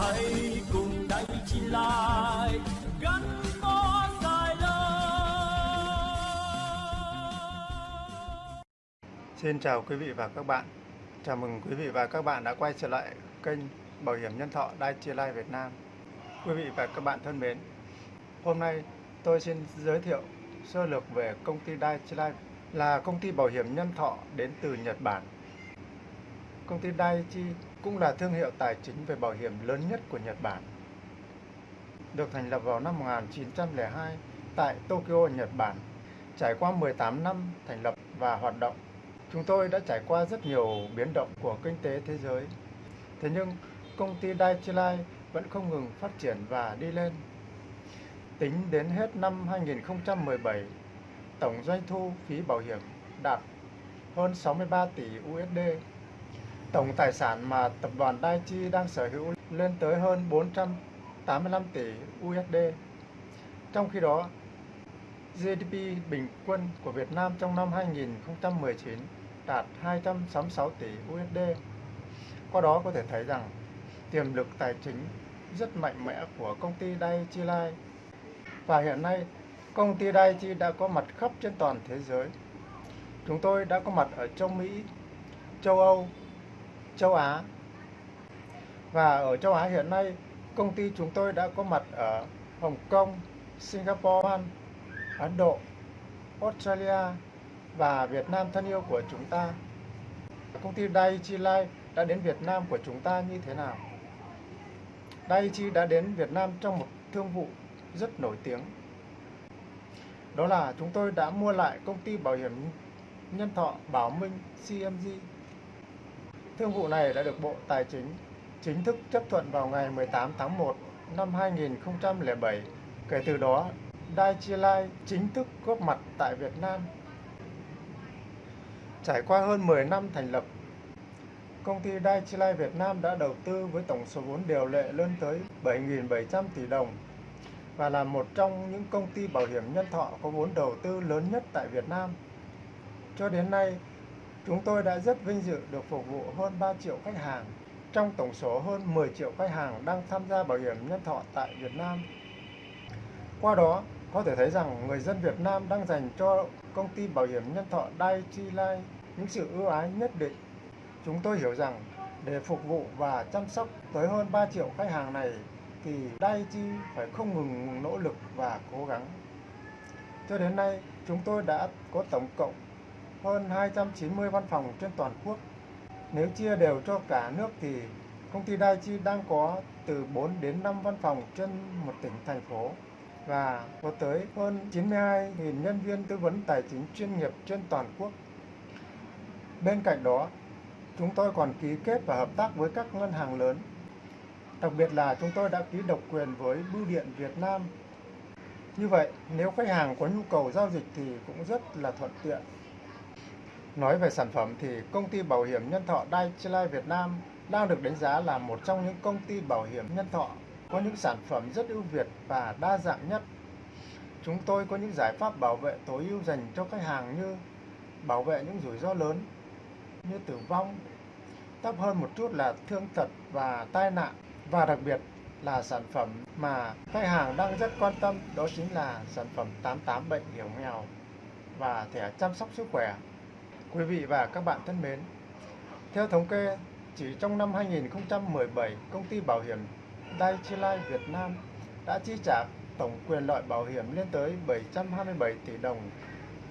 hãy cùng đây chi lại gắn bó dài lâu Xin chào quý vị và các bạn. Chào mừng quý vị và các bạn đã quay trở lại kênh Bảo hiểm nhân thọ Dai Chi lai Việt Nam. Quý vị và các bạn thân mến, hôm nay tôi xin giới thiệu sơ lược về công ty Dai Chi lai là công ty bảo hiểm nhân thọ đến từ Nhật Bản. Công ty Daiichi cũng là thương hiệu tài chính về bảo hiểm lớn nhất của Nhật Bản. Được thành lập vào năm 1902 tại Tokyo, Nhật Bản, trải qua 18 năm thành lập và hoạt động. Chúng tôi đã trải qua rất nhiều biến động của kinh tế thế giới. Thế nhưng, công ty Daiichi Life vẫn không ngừng phát triển và đi lên. Tính đến hết năm 2017, tổng doanh thu phí bảo hiểm đạt hơn 63 tỷ USD. Tổng tài sản mà tập đoàn Daiichi đang sở hữu lên tới hơn 485 tỷ USD. Trong khi đó, GDP bình quân của Việt Nam trong năm 2019 đạt 266 tỷ USD. Qua đó có thể thấy rằng tiềm lực tài chính rất mạnh mẽ của công ty Daiichi Life. Và hiện nay, công ty Daiichi đã có mặt khắp trên toàn thế giới. Chúng tôi đã có mặt ở châu Mỹ, châu Âu, châu Á. Và ở châu Á hiện nay, công ty chúng tôi đã có mặt ở Hồng Kông, Singapore, Ấn Độ, Australia và Việt Nam thân yêu của chúng ta. Công ty Daiichi Life đã đến Việt Nam của chúng ta như thế nào? Daiichi đã đến Việt Nam trong một thương vụ rất nổi tiếng. Đó là chúng tôi đã mua lại công ty bảo hiểm nhân thọ Bảo Minh CMG Thương vụ này đã được Bộ Tài chính chính thức chấp thuận vào ngày 18 tháng 1 năm 2007. Kể từ đó, Daiichi Life chính thức góp mặt tại Việt Nam. Trải qua hơn 10 năm thành lập, công ty Daiichi Life Việt Nam đã đầu tư với tổng số vốn điều lệ lên tới 7.700 tỷ đồng và là một trong những công ty bảo hiểm nhân thọ có vốn đầu tư lớn nhất tại Việt Nam. Cho đến nay, Chúng tôi đã rất vinh dự được phục vụ hơn 3 triệu khách hàng, trong tổng số hơn 10 triệu khách hàng đang tham gia bảo hiểm nhân thọ tại Việt Nam. Qua đó, có thể thấy rằng người dân Việt Nam đang dành cho công ty bảo hiểm nhân thọ Daiichi Life những sự ưu ái nhất định. Chúng tôi hiểu rằng để phục vụ và chăm sóc tới hơn 3 triệu khách hàng này thì Daiichi phải không ngừng nỗ lực và cố gắng. Cho đến nay, chúng tôi đã có tổng cộng hơn 290 văn phòng trên toàn quốc. Nếu chia đều cho cả nước thì công ty Daichi đang có từ 4 đến 5 văn phòng trên một tỉnh thành phố và có tới hơn 92.000 nhân viên tư vấn tài chính chuyên nghiệp trên toàn quốc. Bên cạnh đó, chúng tôi còn ký kết và hợp tác với các ngân hàng lớn. Đặc biệt là chúng tôi đã ký độc quyền với Bưu điện Việt Nam. Như vậy, nếu khách hàng có nhu cầu giao dịch thì cũng rất là thuận tiện Nói về sản phẩm thì công ty bảo hiểm nhân thọ Daiichi Life Việt Nam đang được đánh giá là một trong những công ty bảo hiểm nhân thọ có những sản phẩm rất ưu việt và đa dạng nhất. Chúng tôi có những giải pháp bảo vệ tối ưu dành cho khách hàng như bảo vệ những rủi ro lớn như tử vong, thấp hơn một chút là thương tật và tai nạn và đặc biệt là sản phẩm mà khách hàng đang rất quan tâm đó chính là sản phẩm 88 bệnh hiểm nghèo và thẻ chăm sóc sức khỏe Quý vị và các bạn thân mến, theo thống kê, chỉ trong năm 2017, công ty bảo hiểm Daiichi Life Việt Nam đã chi trả tổng quyền lợi bảo hiểm lên tới 727 tỷ đồng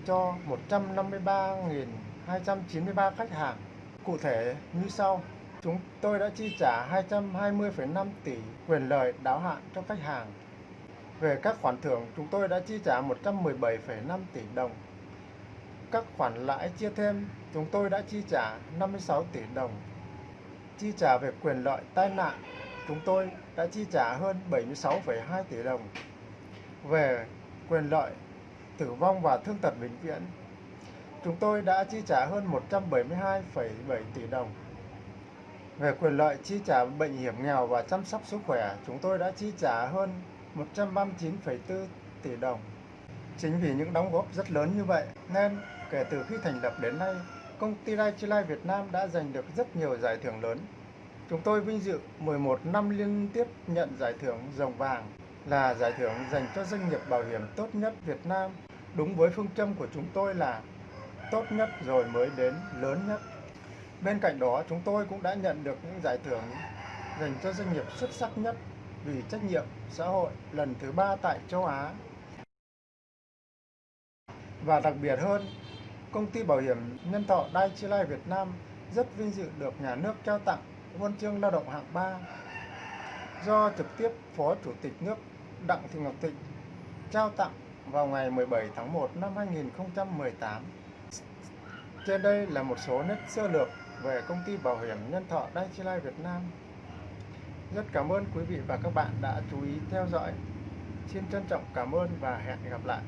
cho 153.293 khách hàng. Cụ thể như sau, chúng tôi đã chi trả 220,5 tỷ quyền lợi đáo hạn cho khách hàng. Về các khoản thưởng, chúng tôi đã chi trả 117,5 tỷ đồng các khoản lãi chia thêm, chúng tôi đã chi trả 56 tỷ đồng. Chi trả về quyền lợi tai nạn, chúng tôi đã chi trả hơn 76,2 tỷ đồng. Về quyền lợi tử vong và thương tật bệnh viện, chúng tôi đã chi trả hơn 172,7 tỷ đồng. Về quyền lợi chi trả bệnh hiểm nghèo và chăm sóc sức khỏe, chúng tôi đã chi trả hơn 139,4 tỷ đồng. Chính vì những đóng góp rất lớn như vậy nên kể từ khi thành lập đến nay, công ty Daiichi Life Việt Nam đã giành được rất nhiều giải thưởng lớn. Chúng tôi vinh dự 11 năm liên tiếp nhận giải thưởng Rồng Vàng là giải thưởng dành cho doanh nghiệp bảo hiểm tốt nhất Việt Nam. Đúng với phương châm của chúng tôi là tốt nhất rồi mới đến lớn nhất. Bên cạnh đó, chúng tôi cũng đã nhận được những giải thưởng dành cho doanh nghiệp xuất sắc nhất vì trách nhiệm xã hội lần thứ ba tại châu Á. Và đặc biệt hơn, công ty bảo hiểm nhân thọ Dai-chi Lai Việt Nam rất vinh dự được nhà nước trao tặng huân chương lao động hạng 3 do trực tiếp Phó Chủ tịch nước Đặng Thị Ngọc Thịnh trao tặng vào ngày 17 tháng 1 năm 2018. Trên đây là một số nét sơ lược về công ty bảo hiểm nhân thọ Dai-chi Lai Việt Nam. Rất cảm ơn quý vị và các bạn đã chú ý theo dõi. Xin trân trọng cảm ơn và hẹn gặp lại.